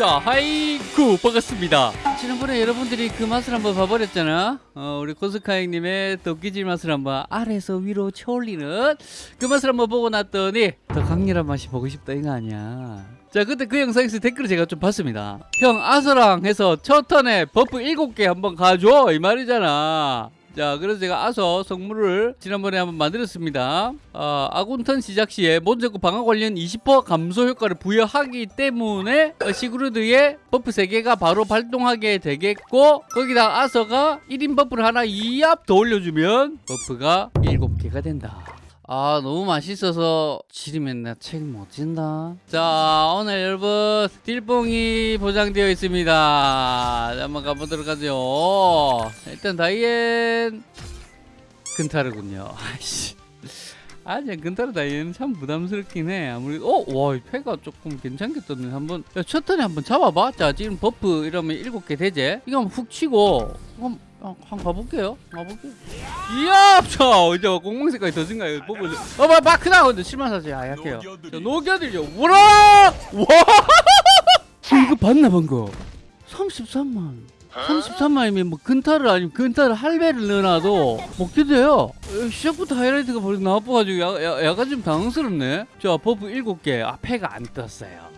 자, 하이쿠 반갑습니다. 지난번에 여러분들이 그 맛을 한번 봐버렸잖아. 어, 우리 코스카잉님의 도끼질 맛을 한번 아래에서 위로 쳐올리는 그 맛을 한번 보고 났더니 더 강렬한 맛이 보고 싶다 이거 아니야. 자, 그때 그 영상에서 댓글을 제가 좀 봤습니다. 형 아서랑 해서 첫 턴에 버프 7개 한번 가줘 이 말이잖아. 자 그래서 제가 아서 성물을 지난번에 한번 만들었습니다. 어, 아군턴 시작 시에 몬저구 방어 관련 20% 감소 효과를 부여하기 때문에 어, 시그루드의 버프 3개가 바로 발동하게 되겠고 거기다 아서가 1인 버프를 하나 2압 더 올려주면 버프가 7개가 된다 아 너무 맛있어서 지리면 나 책임 못 진다 자 오늘 여러분 딜뽕이 보장되어 있습니다 자, 한번 가보도록 하죠 일단 다이앤 근타르군요 아이씨 아, 제 근타르 다이앤은 참 부담스럽긴 해. 아무래도, 어, 와, 이 패가 조금 괜찮게 떴네. 한 번, 야, 첫 턴에 한번 잡아봐. 자, 지금 버프 이러면 일곱 개 되지? 이거 한번 훅 치고, 한번, 어, 한번 가볼게요. 가볼게요. 이야, 자, 이제 공공색깔이 더 증가해. 버프, 어, 봐, 봐, 크다. 근데 실만사지. 아, 약해요. 자, 녹여드려. 우라! 와! 이거 봤나, 방금? 33만. 33만이면 뭐 근타르 아니면 근타르 할배를 넣어놔도 먹게 돼요 어, 시작부터 하이라이트가 벌써 나와가지고 약간 좀 당황스럽네 자 버프 7개 아 패가 안 떴어요 아,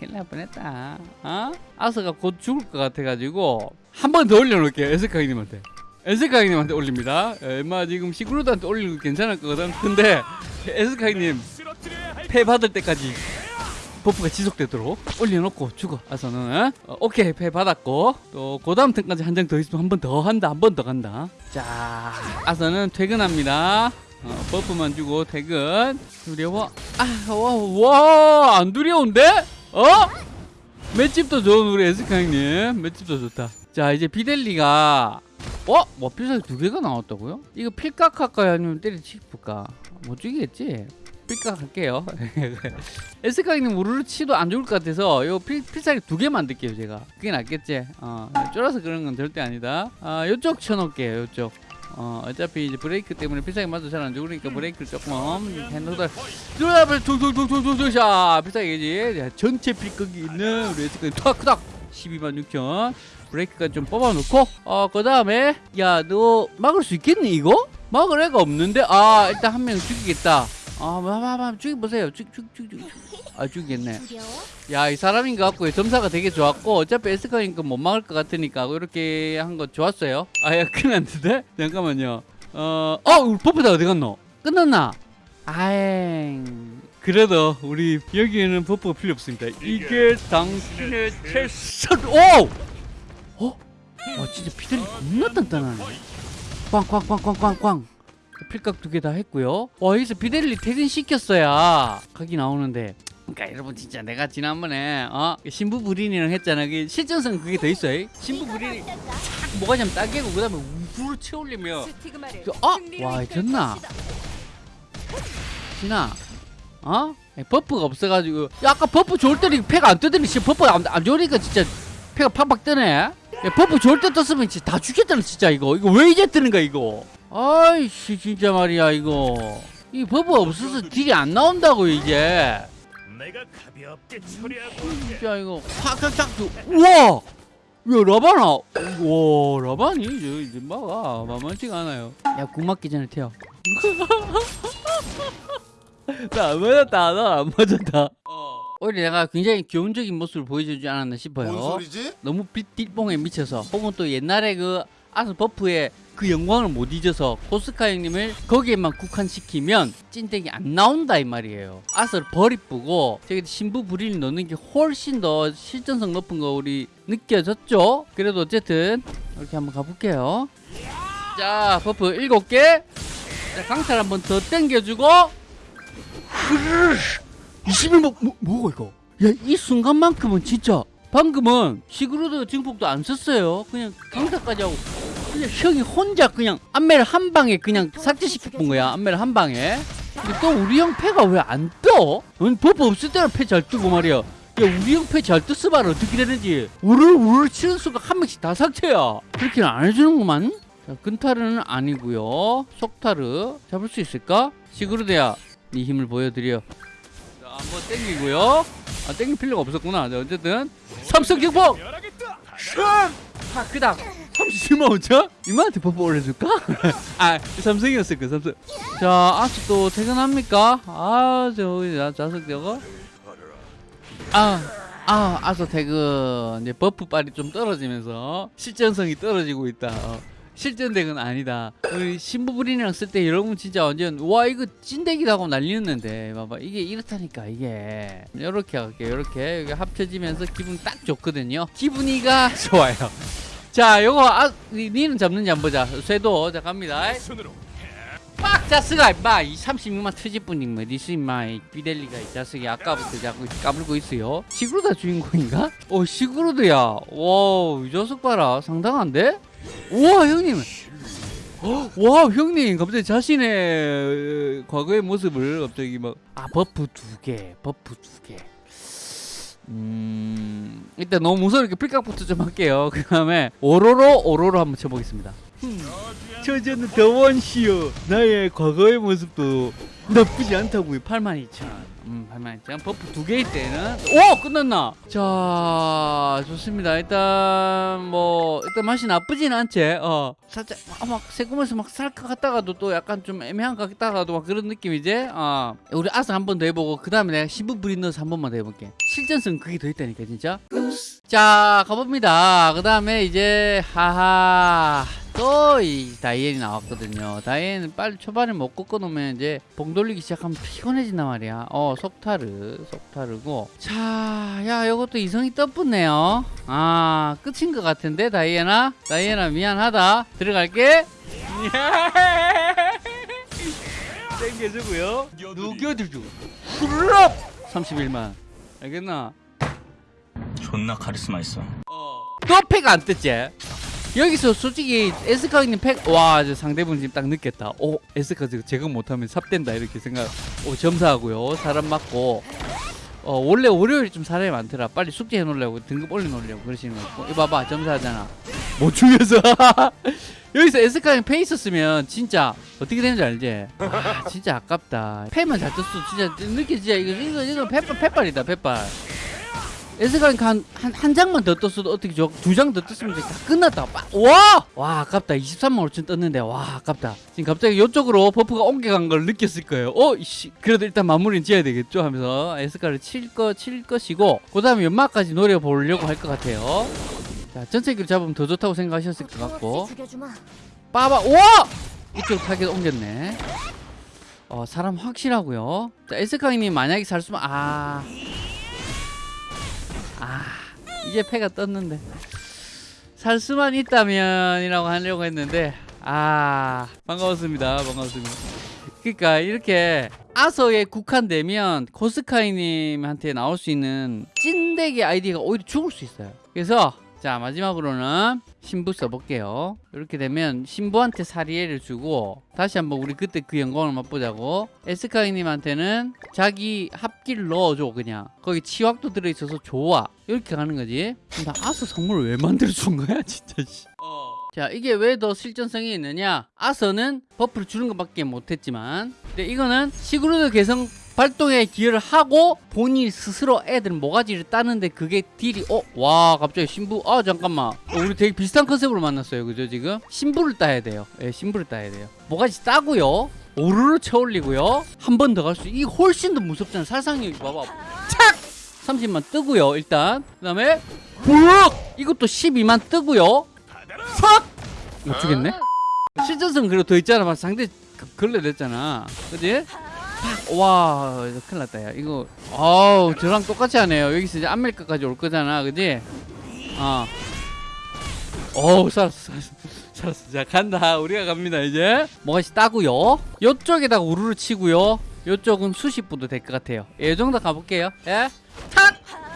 큰일 날 뻔했다. 어? 아서가 곧 죽을 것 같아가지고 한 번 더 올려놓을게요 에스카이님한테. 에스카이님한테 올립니다. 엠마 지금 시그루드한테 올리는 거 괜찮을 거거든 근데 에스카이님 패 받을 때까지 버프가 지속되도록 올려놓고 죽어. 아서는 어, 오케이 패 받았고. 또 고 다음 턴까지 한 장 더 있으면 한 번 더 한다 한 번 더 간다. 자 아서는 퇴근합니다. 어, 버프만 주고 퇴근. 두려워. 아와와안 두려운데 어 맷집도 좋은 우리 에스카 형님 맷집도 좋다 자 이제 비델리가 어? 뭐 필살기 두 개가 나왔다고요? 이거 필각 할까요? 아니면 때려치울까? 못 죽이겠지? 필각 할게요 에스카이님 우르르 치도 안 좋을 것 같아서 요 필, 필살기 두 개 만들게요 제가 그게 낫겠지 어, 쫄아서 그런 건 절대 아니다 아 요쪽 쳐놓을게요 요쪽 어, 어차피 이제 브레이크 때문에 필살기 맞도 잘 안 죽으니까 브레이크를 조금 핸들을 뚜라블 툭툭툭툭툭툭 자 필살기지. 자, 전체 필각이 있는 우리 에스카이 탁탁 12만 6천. 브레이크가 좀 뽑아놓고 어그 다음에 야 너 막을 수 있겠니 이거? 막을 애가 없는데? 아 일단 한 명 죽이겠다 아, 마마마 죽여보세요. 죽, 죽, 죽, 죽. 아, 죽이겠네. 야, 이 사람인 것 같고, 점사가 되게 좋았고, 어차피 에스카니까 못 막을 것 같으니까, 이렇게 한 거 좋았어요. 아, 야, 큰일 났는데? 잠깐만요. 어, 어, 버프다 어디 갔노? 끝났나? 아잉. 그래도, 우리, 여기에는 버프가 필요 없습니다. 이게 당신의 최선, 오! 어? 와, 진짜 피들이 겁나 단단하네. 꽝꽝꽝꽝꽝꽝. 필각 두 개 다 했고요. 와 여기서 비델리 퇴근 시켰어야 각이 나오는데. 그러니까 여러분 진짜 내가 지난번에 어 신부 브린이랑 했잖아. 그 실전성 그게 더 있어요. 신부 브린이 쫙 뭐가 좀 따개고 그 다음에 우르르 채올리며. 그, 어? 와 됐나? 진아. 어? 버프가 없어가지고 야, 아까 버프 좋을 때는 패가 안 뜨더니 지금 버프가 안, 안 좋으니까 진짜 패가 팍팍 뜨네. 야, 버프 좋을 때 떴으면 진짜 다 죽겠다는 진짜 이거 이거 왜 이제 뜨는 거야 이거 아이씨 진짜 말이야 이거. 이 버프 없어서 딜이 안 나온다고 이제. 내가 가볍게 처리하고 진짜 이거 확확확 우와! 야 라바나. 와 라바니 저 이제 막아 만만치가 않아요. 야 궁 맞기 전에 튀어. 나 안 맞았다 나 안 맞았다. 어. 오히려 내가 굉장히 교훈적인 모습을 보여주지 않았나 싶어요. 뭔 소리지? 너무 빗 딜뽕에 미쳐서. 혹은 또 옛날에 그 아스 버프의 그 영광을 못 잊어서 에스카 형님을 거기에만 국한시키면 찐득이 안 나온다 이 말이에요. 아스를 버리쁘고 저기 신부 브린 넣는 게 훨씬 더 실전성 높은 거 우리 느껴졌죠? 그래도 어쨌든 이렇게 한번 가볼게요. 자 버프 7개. 자, 강탈 한번 더 땡겨주고. 21 뭐 뭐, 뭐가 이거? 야 이 순간만큼은 진짜 방금은 시그루드 증폭도 안 썼어요. 그냥 강탈까지 하고. 그냥 형이 혼자 그냥 안매를 한 방에 그냥 삭제시켜 본 거야 안매를 한 방에. 근데 또 우리 형 패가 왜 안 떠? 응, 버프 없을 때는 패 잘 뜨고 말이야. 야 우리 형 패 잘 떴어 봐라. 어떻게 되는지. 우르르 우르르 치는 순간 한 명씩 다 삭제야. 그렇게는 안 해주는구만. 자 근타르는 아니고요. 속타르 잡을 수 있을까? 시그루드야 네 힘을 보여드려. 자 한번 땡기고요. 아 땡길 필요가 없었구나. 자, 어쨌든 삼성 경보 열하겠다. 아 그다음 37만 5천? 이만한테 버프 올려줄까? 아 삼성이었을 거 삼성 자 아직 또 퇴근합니까? 아 저기 자- 자석 저거 아, 아 아서 퇴근 이제 버프 빨이 좀 떨어지면서 실전성이 떨어지고 있다 어. 실전덱은 아니다. 우리 신부 브린이랑 쓸 때 여러분 진짜 완전 와 이거 찐덱이다 하고 난리였는데. 봐봐 이게 이렇다니까 이게. 이렇게 할게요 이렇게. 여기 합쳐지면서 기분 딱 좋거든요. 기분이가 좋아요. 자 요거 아 니- 니는 잡는지 한번 보자. 쇄도 자 갑니다. 빡 자스가 임마 이 36만 트집뿐인 뭐 리스 임마 이 비델리가 이 자식이 아까부터 자꾸 까불고 있어요. 시그루다 주인공인가? 어 시그루드야. 와이 녀석 봐라. 상당한데? 우와 형님. 어, 와 형님. 갑자기 자신의 과거의 모습을 갑자기 막. 아 버프 두개 버프 두개. 음 일단 너무 무서우니까 필각부터 좀 할게요. 그 다음에 오로로 오로로 한번 쳐보겠습니다. 저저는 더원시여 나의 과거의 모습도 나쁘지 않다고요. 82,000 음 82,000 버프 두 개일 때는. 오 끝났나? 자 좋습니다. 일단 뭐 일단 맛이 나쁘진 않지. 어. 살짝 아, 막 새콤해서 막 살 것 같다가도 또 약간 좀 애매한 것 같다가도 막 그런 느낌이지? 어. 우리 아스 한 번 더 해보고 그 다음에 내가 신부 브린 넣어서 한 번만 더 해볼게. 실전성 그게 더 있다니까 진짜 자 가봅니다. 그 다음에 이제 하하. 또 이 다이앤이 나왔거든요. 다이앤은 빨리 초반에 못 꺾어놓으면 이제 봉 돌리기 시작하면 피곤해진단 말이야. 어 속타르 속타르고. 자야 요것도 이성이 떠붙네요. 아 끝인 것 같은데 다이앤아 다이앤아 미안하다. 들어갈게. 땡겨주고요. 후루럽 31만. 알겠나 존나 카리스마 있어. 또팩안 떴지? 여기서 솔직히 에스카님 팩, 와, 저 상대분 지금 딱 느꼈다. 오, 에스카 지금 제거 못하면 삽된다. 이렇게 생각, 오, 점사하고요. 사람 맞고. 어, 원래 월요일이 좀 사람이 많더라. 빨리 숙제 해 놓으려고, 등급 올려 놓으려고 그러시는 거 있고. 이거 봐봐, 점사하잖아. 못 죽여서. 여기서 에스카님 패 있었으면 진짜 어떻게 되는지 알지? 아, 진짜 아깝다. 패만 잘 떴어. 진짜 느껴지지? 이거, 이거, 이거 패빨, 패빨이다, 패빨. 에스카니까 한, 한, 한 장만 더 떴어도 어떻게 좋아? 두 장 더 떴으면 다 끝났다. 빠, 와! 와, 아깝다. 23만 5천 떴는데, 와, 아깝다. 지금 갑자기 이쪽으로 buff가 옮겨간 걸 느꼈을 거예요. 어, 이씨. 그래도 일단 마무리는 지어야 되겠죠? 하면서 에스카를 칠 거, 칠 것이고, 그 다음에 연막까지 노려보려고 할 것 같아요. 자, 전체기로 잡으면 더 좋다고 생각하셨을 것 같고. 죽여주마. 빠바, 와! 이쪽 타겟 옮겼네. 어, 사람 확실하고요. 자, 에스카이님 만약에 살 수만, 아. 아, 이제 패가 떴는데. 살 수만 있다면 이라고 하려고 했는데, 아, 반가웠습니다. 반가웠습니다. 그러니까 이렇게 아서에 국한되면 코스카이님한테 나올 수 있는 찐덱의 아이디가 오히려 죽을 수 있어요. 그래서 자 마지막으로는 신부 써볼게요. 이렇게 되면 신부한테 사리에를 주고 다시 한번 우리 그때 그 영광을 맛보자고 에스카이님한테는 자기 합기를 넣어줘 그냥 거기 치확도 들어있어서 좋아 이렇게 가는 거지. 나 아서 선물을 왜 만들어 준 거야 진짜. 씨. 자 이게 왜 더 실전성이 있느냐 아서는 buff를 주는 것밖에 못했지만 근데 이거는 시그루드 개성 발동에 기여를 하고 본인 스스로 애들 모가지를 따는데 그게 딜이 어? 와 갑자기 신부 아 잠깐만 어, 우리 되게 비슷한 컨셉으로 만났어요 그죠 지금? 신부를 따야 돼요 예 신부를 따야 돼요 모가지 따고요 오르르 쳐올리고요 한 번 더 갈 수 이게 훨씬 더 무섭잖아 살상력이 봐봐 착! 30만 뜨고요 일단 그 다음에 훅! 이것도 12만 뜨고요 팍! 못 주겠네? 실전성 그리고 더 있잖아 막 상대 그- 걸레 냈잖아 그지? 팍! 와 큰일 났다 야. 이거 아우 저랑 똑같이 하네요. 여기서 이제 아메리카까지 올 거잖아 그지? 어. 어우 살았어 살았어 살았어. 자 간다. 우리가 갑니다 이제. 뭐가시 따고요? 요쪽에다가 우르르 치고요. 요쪽은 수십부도 될 것 같아요. 예, 이 정도 가볼게요. 예? 탁!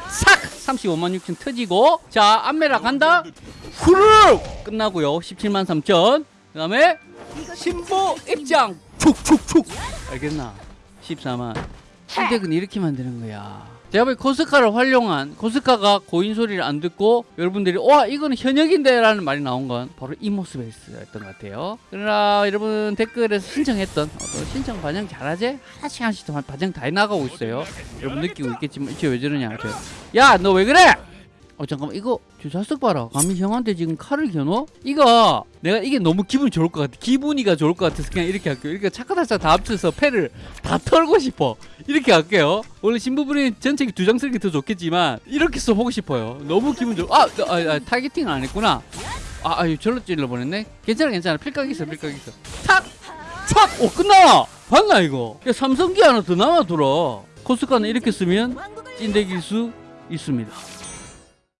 싹! 35만 6천 터지고. 자 안메라 간다. 후루 끝나고요. 17만 3천. 그 다음에 신부 입장. 촉촉촉 알겠나 14만. 실덱은 이렇게 만드는 거야. 제가 보기 코스카를 활용한 코스카가 고인 소리를 안 듣고 여러분들이 와 이거는 현역인데 라는 말이 나온 건 바로 이 모습이었던 것 같아요. 그러나 여러분 댓글에서 신청했던 어, 너 신청 반영 잘하지? 하나씩 하나씩 다 반영 다 해나가고 있어요. 여러분 느끼고 있겠지만 이게 왜 저러냐 야 너 왜 그래 어 잠깐만. 이거 저 자석 봐라. 감히 형한테 지금 칼을 겨눠? 이거 내가 이게 너무 기분이 좋을 것 같아. 기분이가 좋을 것 같아서 그냥 이렇게 할게요. 이렇게 차카다차 다 합쳐서 패를 다 털고 싶어. 이렇게 할게요. 원래 신부분이 전체기 두 장 쓰는 게 더 좋겠지만 이렇게 써보고 싶어요. 너무 기분 좋아 아, 아, 아 타겟팅을 안 했구나. 아 아유 절로 찔러 보냈네. 괜찮아 괜찮아. 필각 있어 필각 있어. 탁촥오 끝나 봤나 이거? 야 삼성기 하나 더 남아돌아 코스카는 이렇게 쓰면 찐득일 수 있습니다